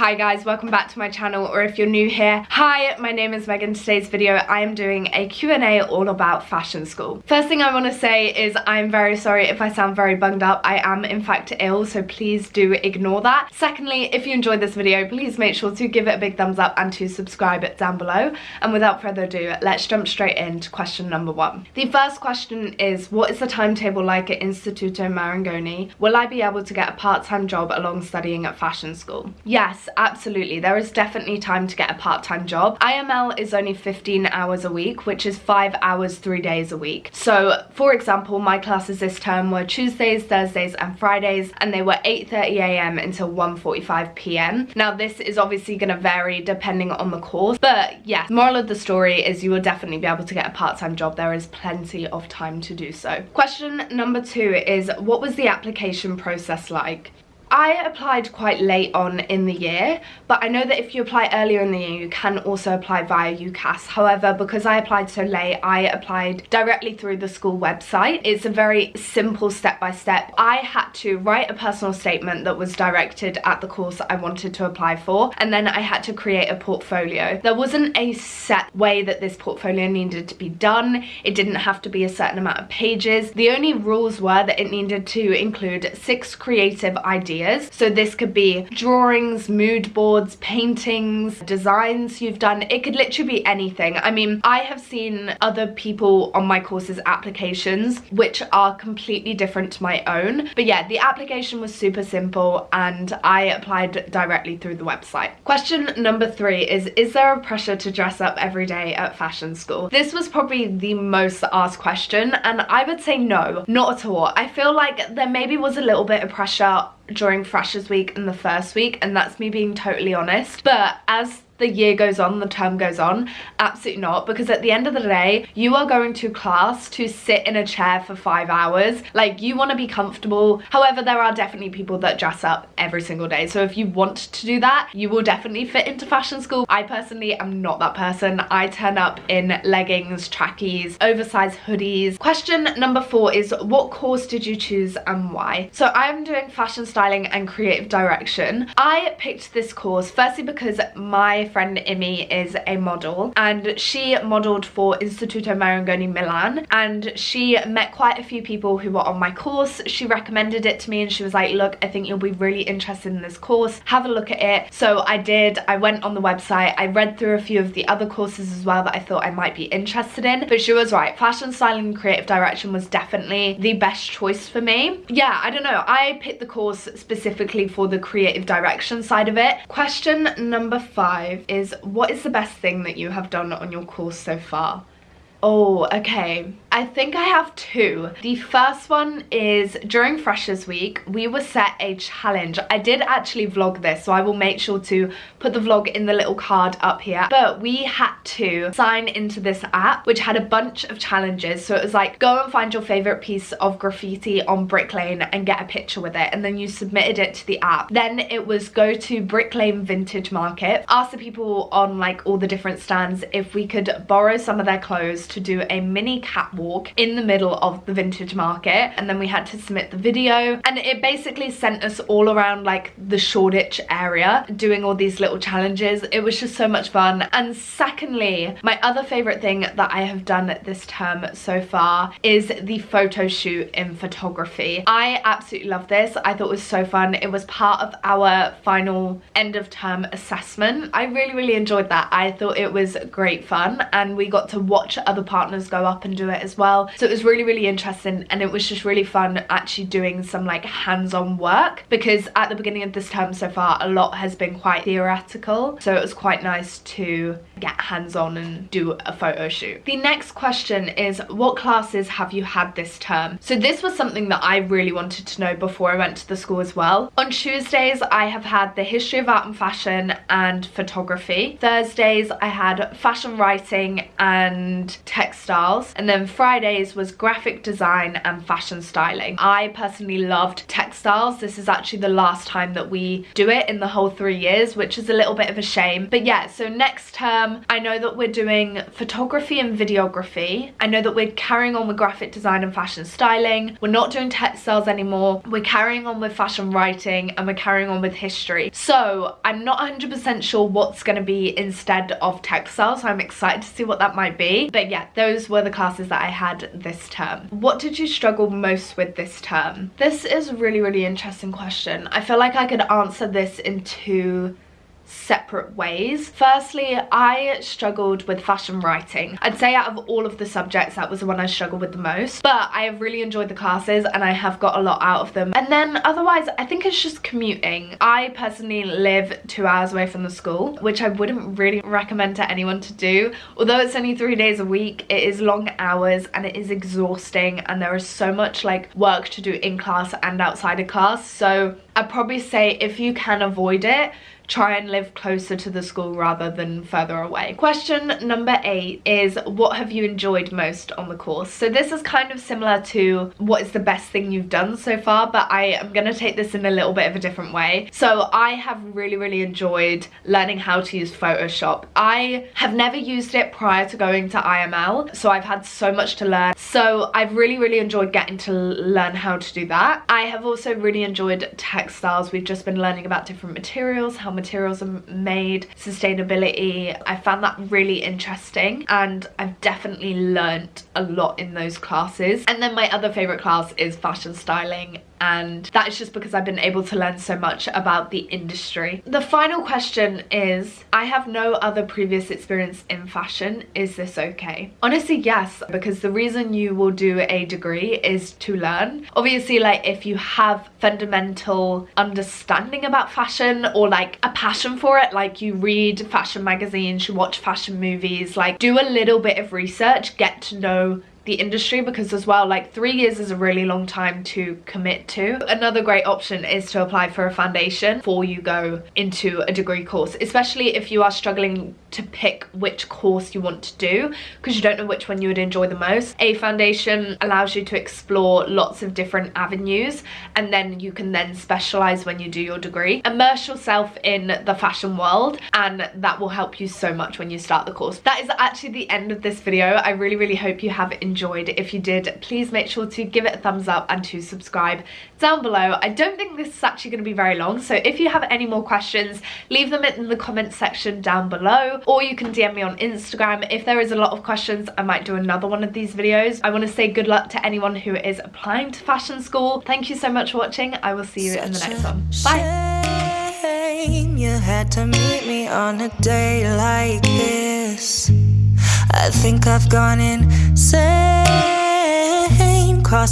Hi guys, welcome back to my channel, or if you're new here, hi, my name is Megan. Today's video, I am doing a Q&A all about fashion school. First thing I want to say is I'm very sorry if I sound very bunged up. I am in fact ill, so please do ignore that. Secondly, if you enjoyed this video, please make sure to give it a big thumbs up and to subscribe down below. And without further ado, let's jump straight into question number one. The first question is, what is the timetable like at Instituto Marangoni? Will I be able to get a part-time job along studying at fashion school? Yes, absolutely. There is definitely time to get a part-time job. IML is only 15 hours a week, which is five hours, three days a week. So for example, my classes this term were Tuesdays, Thursdays and Fridays, and they were 8.30am until 1.45pm. Now this is obviously going to vary depending on the course, but yes, moral of the story is you will definitely be able to get a part-time job. There is plenty of time to do so. Question number two is, what was the application process like? I applied quite late on in the year, but I know that if you apply earlier in the year, you can also apply via UCAS. However, because I applied so late, I applied directly through the school website. It's a very simple step-by-step. -step. I had to write a personal statement that was directed at the course I wanted to apply for, and then I had to create a portfolio. There wasn't a set way that this portfolio needed to be done. It didn't have to be a certain amount of pages. The only rules were that it needed to include six creative ideas So this could be drawings, mood boards, paintings, designs you've done. It could literally be anything. I mean, I have seen other people on my courses applications which are completely different to my own. But yeah, the application was super simple and I applied directly through the website. Question number three is, is there a pressure to dress up every day at fashion school? This was probably the most asked question and I would say no, not at all. I feel like there maybe was a little bit of pressure during Freshers Week and the first week and that's me being totally honest. But as the year goes on, the term goes on. Absolutely not, because at the end of the day, you are going to class to sit in a chair for five hours. Like, you want to be comfortable. However, there are definitely people that dress up every single day. So if you want to do that, you will definitely fit into fashion school. I personally am not that person. I turn up in leggings, trackies, oversized hoodies. Question number four is, what course did you choose and why? So I'm doing fashion styling and creative direction. I picked this course firstly because my friend Imi is a model and she modeled for Instituto Marangoni Milan and she met quite a few people who were on my course. She recommended it to me and she was like, look, I think you'll be really interested in this course. Have a look at it. So I did. I went on the website. I read through a few of the other courses as well that I thought I might be interested in. But she was right. Fashion styling and creative direction was definitely the best choice for me. Yeah, I don't know. I picked the course specifically for the creative direction side of it. Question number five is what is the best thing that you have done on your course so far? Oh, okay. I think I have two. The first one is during Freshers Week, we were set a challenge. I did actually vlog this, so I will make sure to put the vlog in the little card up here. But we had to sign into this app, which had a bunch of challenges. So it was like, go and find your favorite piece of graffiti on Brick Lane and get a picture with it. And then you submitted it to the app. Then it was go to Brick Lane Vintage Market, ask the people on like all the different stands if we could borrow some of their clothes to do a mini catwalk in the middle of the vintage market and then we had to submit the video and it basically sent us all around like the Shoreditch area doing all these little challenges. It was just so much fun. And secondly, my other favorite thing that I have done this term so far is the photo shoot in photography. I absolutely love this. I thought it was so fun. It was part of our final end of term assessment. I really, really enjoyed that. I thought it was great fun and we got to watch other partners go up and do it as well. So it was really, really interesting and it was just really fun actually doing some like hands-on work because at the beginning of this term so far, a lot has been quite theoretical. So it was quite nice to get hands-on and do a photo shoot. The next question is what classes have you had this term? So this was something that I really wanted to know before I went to the school as well. On Tuesdays, I have had the history of art and fashion and photography. Thursdays, I had fashion writing and textiles and then Fridays was graphic design and fashion styling. I personally loved textiles. This is actually the last time that we do it in the whole three years which is a little bit of a shame but yeah so next term. I know that we're doing photography and videography. I know that we're carrying on with graphic design and fashion styling. We're not doing textiles anymore. We're carrying on with fashion writing and we're carrying on with history. So I'm not 100% sure what's going to be instead of textiles. So I'm excited to see what that might be. But yeah, those were the classes that I had this term. What did you struggle most with this term? This is a really, really interesting question. I feel like I could answer this in two separate ways. Firstly, I struggled with fashion writing. I'd say out of all of the subjects, that was the one I struggled with the most. But I have really enjoyed the classes and I have got a lot out of them. And then otherwise, I think it's just commuting. I personally live two hours away from the school, which I wouldn't really recommend to anyone to do. Although it's only three days a week, it is long hours and it is exhausting and there is so much like work to do in class and outside of class. So I'd probably say if you can avoid it, try and live closer to the school rather than further away. Question number eight is what have you enjoyed most on the course? So this is kind of similar to what is the best thing you've done so far, but I am going to take this in a little bit of a different way. So I have really, really enjoyed learning how to use Photoshop. I have never used it prior to going to IML, so I've had so much to learn. So I've really, really enjoyed getting to learn how to do that. I have also really enjoyed textiles. We've just been learning about different materials, how materials are made, sustainability. I found that really interesting and I've definitely learnt a lot in those classes. And then my other favourite class is fashion styling and that is just because I've been able to learn so much about the industry. The final question is, I have no other previous experience in fashion, is this okay? Honestly, yes, because the reason you will do a degree is to learn. Obviously, like if you have fundamental understanding about fashion or like a passion for it, like you read fashion magazines, you watch fashion movies, like do a little bit of research, get to know the industry because as well like three years is a really long time to commit to. Another great option is to apply for a foundation before you go into a degree course especially if you are struggling to pick which course you want to do because you don't know which one you would enjoy the most. A foundation allows you to explore lots of different avenues and then you can then specialize when you do your degree. Immerse yourself in the fashion world and that will help you so much when you start the course. That is actually the end of this video. I really really hope you have enjoyed. If you did, please make sure to give it a thumbs up and to subscribe down below. I don't think this is actually going to be very long, so if you have any more questions, leave them in the comments section down below, or you can DM me on Instagram. If there is a lot of questions, I might do another one of these videos. I want to say good luck to anyone who is applying to fashion school. Thank you so much for watching. I will see you Such in the next one. Bye! You had to meet me on a day like this I think I've gone insane